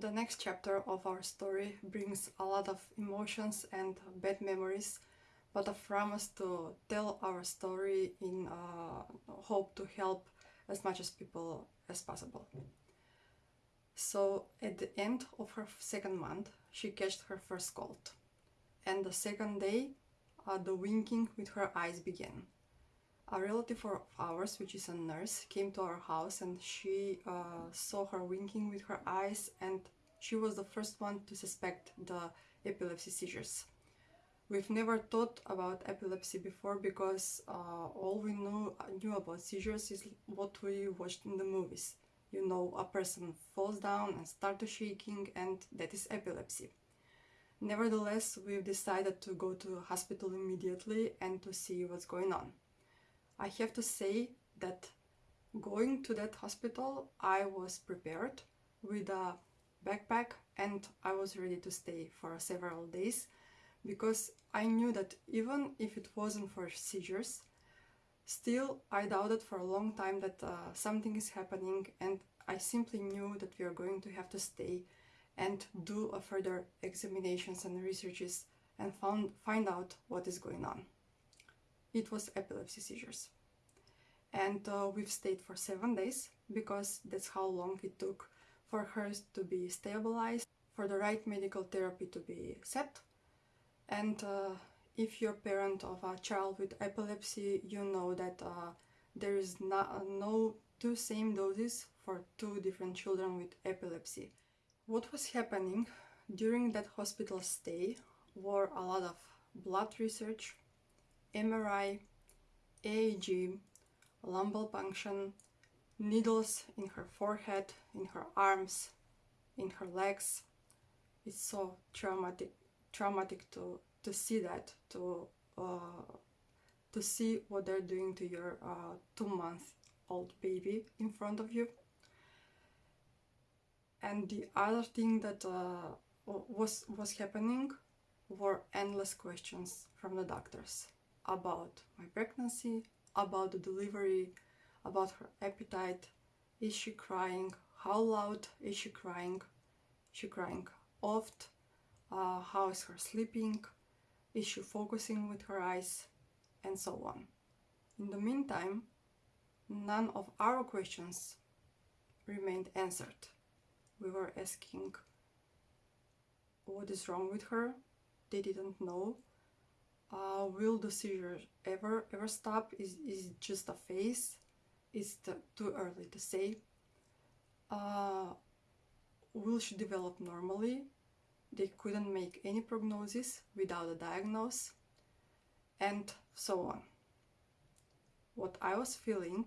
The next chapter of our story brings a lot of emotions and bad memories, but I promise to tell our story in uh, hope to help as much as people as possible. So at the end of her second month, she catched her first cold. And the second day, uh, the winking with her eyes began. A relative of ours, which is a nurse, came to our house and she uh, saw her winking with her eyes and she was the first one to suspect the epilepsy seizures. We've never thought about epilepsy before because uh, all we knew, knew about seizures is what we watched in the movies. You know, a person falls down and starts shaking and that is epilepsy. Nevertheless, we've decided to go to hospital immediately and to see what's going on. I have to say that going to that hospital, I was prepared with a backpack and I was ready to stay for several days because I knew that even if it wasn't for seizures, still I doubted for a long time that uh, something is happening and I simply knew that we are going to have to stay and do a further examinations and researches and found, find out what is going on. It was epilepsy seizures. And uh, we've stayed for seven days because that's how long it took for her to be stabilized, for the right medical therapy to be set. And uh, if you're a parent of a child with epilepsy, you know that uh, there is not, no two same doses for two different children with epilepsy. What was happening during that hospital stay were a lot of blood research, MRI, EEG, lumbar puncture, needles in her forehead, in her arms, in her legs. It's so traumatic, traumatic to to see that, to uh, to see what they're doing to your uh, two month old baby in front of you. And the other thing that uh, was was happening were endless questions from the doctors about my pregnancy, about the delivery, about her appetite. Is she crying? How loud is she crying? Is she crying oft? Uh, how is her sleeping? Is she focusing with her eyes? And so on. In the meantime, none of our questions remained answered. We were asking what is wrong with her. They didn't know. Uh, will the seizure ever ever stop? Is, is it just a phase? It's too early to say. Uh, will she develop normally? They couldn't make any prognosis without a diagnosis, and so on. What I was feeling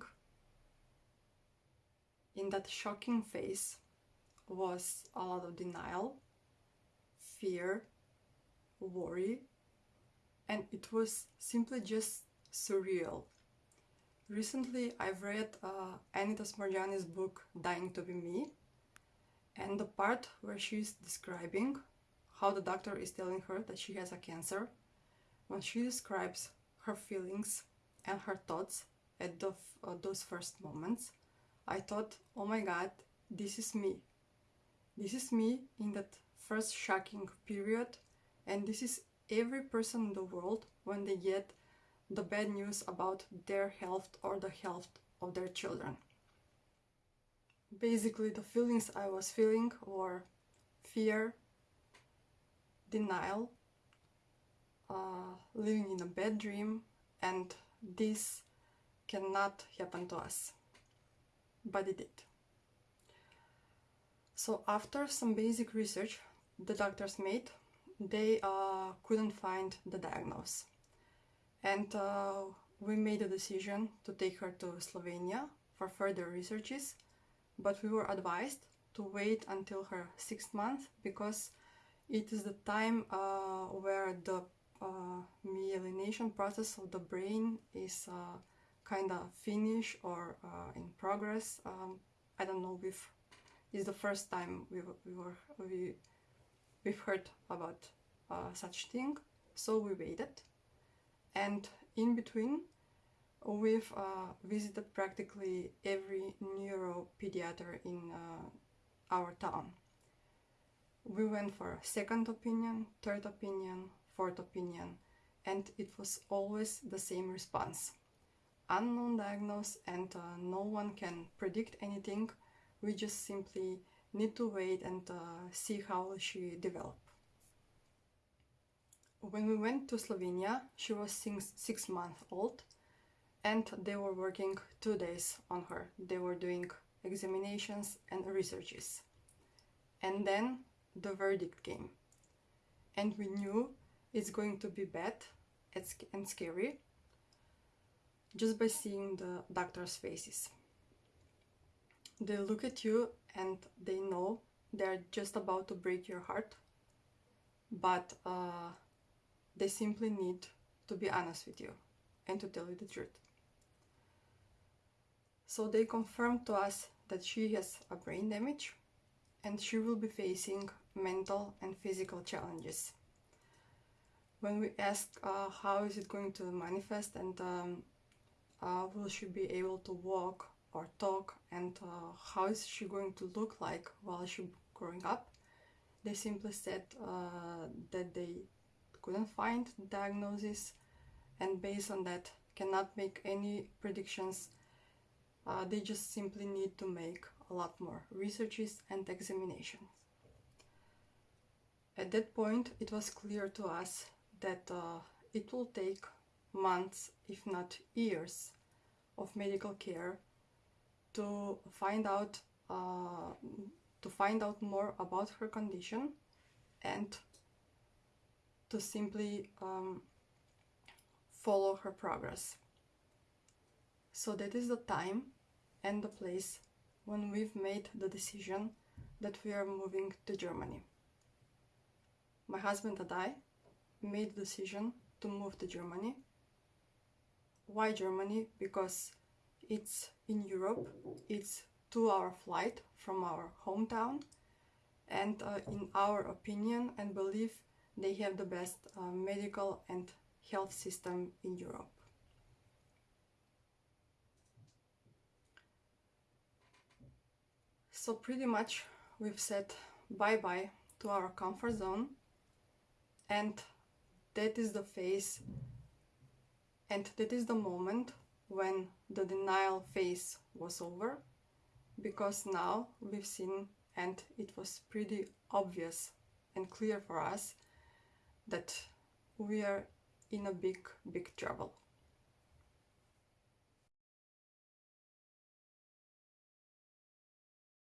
in that shocking phase was a lot of denial, fear, worry, and it was simply just surreal. Recently, I've read uh, Anita Moorjani's book Dying to be Me, and the part where she's describing how the doctor is telling her that she has a cancer, when she describes her feelings and her thoughts at the, uh, those first moments, I thought, oh my god, this is me. This is me in that first shocking period, and this is every person in the world when they get the bad news about their health or the health of their children. Basically, the feelings I was feeling were fear, denial, uh, living in a bad dream, and this cannot happen to us. But it did. So after some basic research the doctors made, they uh, couldn't find the diagnosis and uh, we made a decision to take her to Slovenia for further researches, but we were advised to wait until her sixth month because it is the time uh, where the uh, myelination process of the brain is uh, kind of finished or uh, in progress. Um, I don't know if it's the first time we, we were we we've heard about uh, such thing, so we waited and in between we've uh, visited practically every neuropediater in uh, our town we went for second opinion, third opinion, fourth opinion, and it was always the same response. Unknown diagnosis and uh, no one can predict anything. We just simply need to wait and uh, see how she develop. When we went to Slovenia, she was six, six months old and they were working two days on her. They were doing examinations and researches. And then the verdict came. And we knew it's going to be bad and scary just by seeing the doctor's faces. They look at you and they know they're just about to break your heart, but uh, they simply need to be honest with you and to tell you the truth. So they confirmed to us that she has a brain damage and she will be facing mental and physical challenges. When we asked uh, how is it going to manifest and um, uh, will she be able to walk or talk and uh, how is she going to look like while she growing up, they simply said uh, that they couldn't find diagnosis and based on that cannot make any predictions. Uh, they just simply need to make a lot more researches and examinations. At that point, it was clear to us that uh, it will take months, if not years, of medical care to find out uh, to find out more about her condition and to simply um, follow her progress. So that is the time and the place when we've made the decision that we are moving to Germany. My husband and I made the decision to move to Germany. Why Germany? Because it's in Europe, it's two hour flight from our hometown and uh, in our opinion and belief they have the best uh, medical and health system in Europe. So pretty much we've said bye-bye to our comfort zone and that is the phase and that is the moment when the denial phase was over because now we've seen and it was pretty obvious and clear for us that we are in a big big trouble